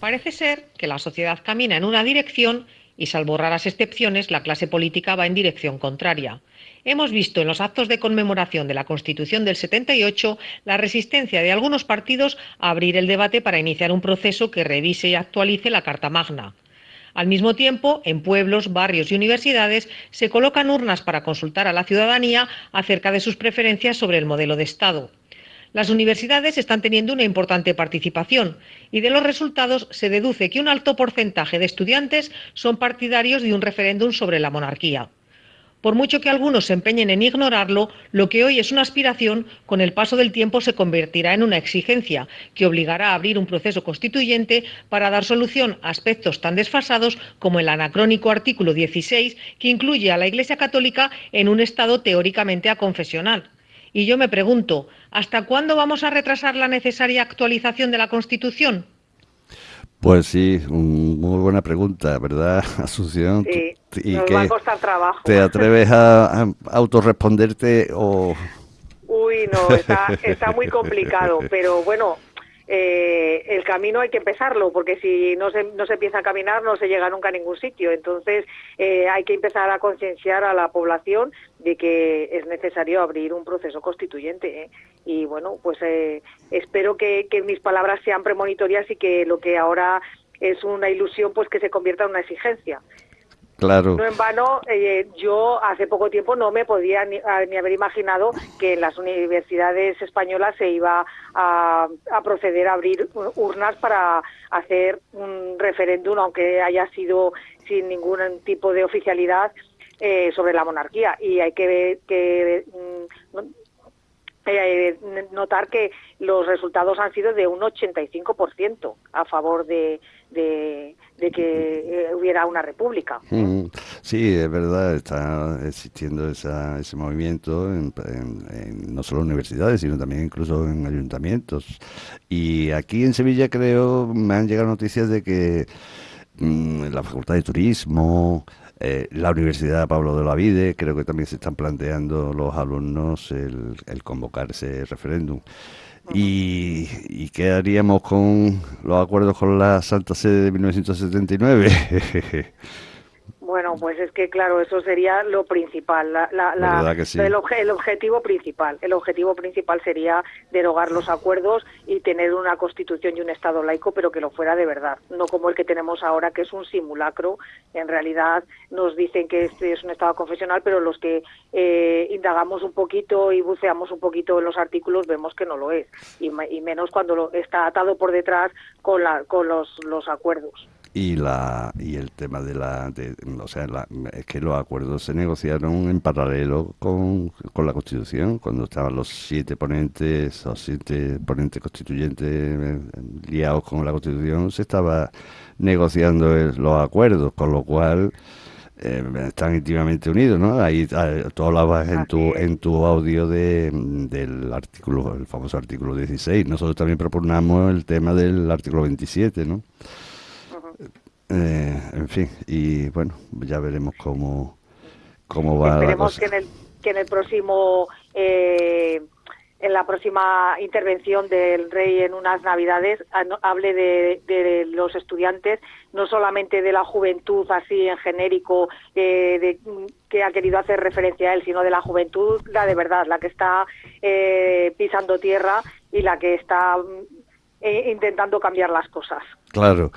Parece ser que la sociedad camina en una dirección y, salvo raras excepciones, la clase política va en dirección contraria. Hemos visto en los actos de conmemoración de la Constitución del 78 la resistencia de algunos partidos a abrir el debate para iniciar un proceso que revise y actualice la Carta Magna. Al mismo tiempo, en pueblos, barrios y universidades se colocan urnas para consultar a la ciudadanía acerca de sus preferencias sobre el modelo de Estado. Las universidades están teniendo una importante participación y de los resultados se deduce que un alto porcentaje de estudiantes son partidarios de un referéndum sobre la monarquía. Por mucho que algunos se empeñen en ignorarlo, lo que hoy es una aspiración, con el paso del tiempo se convertirá en una exigencia que obligará a abrir un proceso constituyente para dar solución a aspectos tan desfasados como el anacrónico artículo 16 que incluye a la Iglesia Católica en un Estado teóricamente aconfesional. Y yo me pregunto, ¿hasta cuándo vamos a retrasar la necesaria actualización de la Constitución? Pues sí, muy buena pregunta, ¿verdad, Asunción? Sí, y nos va a costar trabajo. ¿Te atreves a, autorresponderte o...? Uy, no, está, está muy complicado, pero bueno, eh, el camino hay que empezarlo, porque si no se, no se empieza a caminar no se llega nunca a ningún sitio. Entonces eh, hay que empezar a concienciar a la población de que es necesario abrir un proceso constituyente. ¿eh? Y bueno, pues eh, espero que, que mis palabras sean premonitorias y que lo que ahora es una ilusión, pues que se convierta en una exigencia. No en vano, eh, yo hace poco tiempo no me podía ni, haber imaginado que en las universidades españolas se iba a, proceder a abrir urnas para hacer un referéndum, aunque haya sido sin ningún tipo de oficialidad, eh, sobre la monarquía. Y hay que, que mm, eh, notar que los resultados han sido de un 85% a favor de, que eh, hubiera una república. Sí, es verdad, está existiendo ese movimiento en, no solo en universidades, sino también incluso en ayuntamientos. Y aquí en Sevilla creo me han llegado noticias de que la Facultad de Turismo, eh, la Universidad Pablo de la Vide, creo que también se están planteando los alumnos el, el convocar ese referéndum. ¿Y, ¿Y qué haríamos con los acuerdos con la Santa Sede de 1979? Bueno, pues es que claro, eso sería lo principal, la, el, objetivo principal. El objetivo principal sería derogar los acuerdos y tener una constitución y un Estado laico, pero que lo fuera de verdad, no como el que tenemos ahora, que es un simulacro. En realidad nos dicen que este es un Estado confesional, pero los que eh, indagamos un poquito y buceamos un poquito en los artículos vemos que no lo es, y, menos cuando lo, está atado por detrás con, la, con los, los acuerdos y la y el tema de la o sea es que los acuerdos se negociaron en paralelo con, con, la constitución cuando estaban los siete ponentes o siete ponentes constituyentes eh, liados con la constitución se estaba negociando los acuerdos con lo cual eh, están íntimamente unidos, ¿no? Ahí ah, tú hablabas en tu, en tu audio de, del artículo, el famoso artículo 16. Nosotros también proponemos el tema del artículo 27, ¿no? Eh, en fin, y bueno, ya veremos cómo, cómo va Esperemos que en el, que en el próximo, eh, en la próxima intervención del rey en unas navidades, hable de, de los estudiantes, no solamente de la juventud así en genérico eh, de, que ha querido hacer referencia a él, sino de la juventud, la de verdad, la que está eh, pisando tierra y la que está eh, intentando cambiar las cosas. Claro.